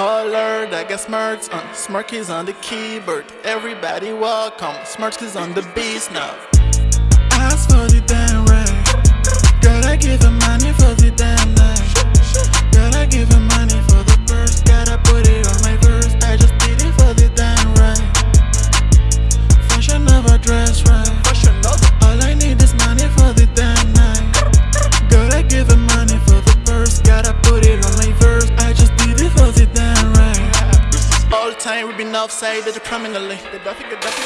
Alert, I got uh, smirks on, Smirkies on the keyboard. Everybody welcome, Smirkies on the beast now. The time we been outside that prominently.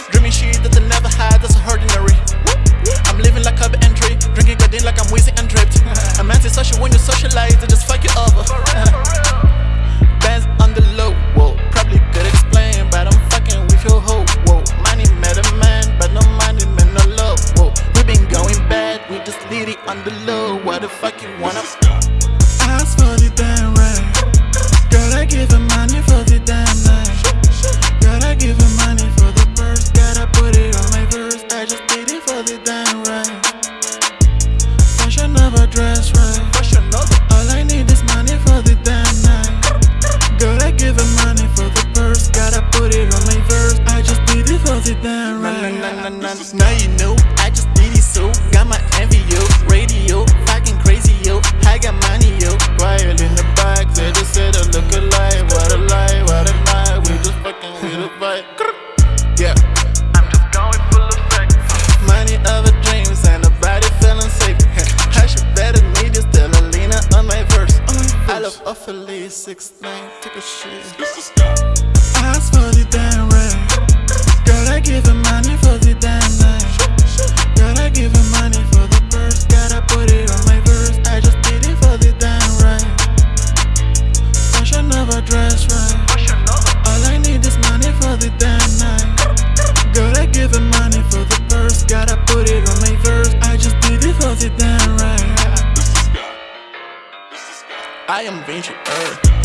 Dreaming shit that I never had, that's ordinary. I'm living like I've entry, drinking goddamn like I'm wheezy and dripped. I'm antisocial when you socialize, I just fuck you over. Bands on the low, whoa. Probably could explain, but I'm fucking with your hoe, whoa. Money met a man, but no money met no love, whoa. We been going bad, we just lead it on the low. What the fuck you wanna? Ask for the damn Now you know I just did it so. Got my envy yo, radio, fucking crazy yo. I got money yo. Quiet in the back, they just said I look alike. What a lie, what a night. We just fucking with a vibe. Yeah. I'm just going full effect. Money over dreams and a body feeling safe. I should better need you still Alina on my verse. I love awfully nine. Take a shit. Ask I am Vinci Earth.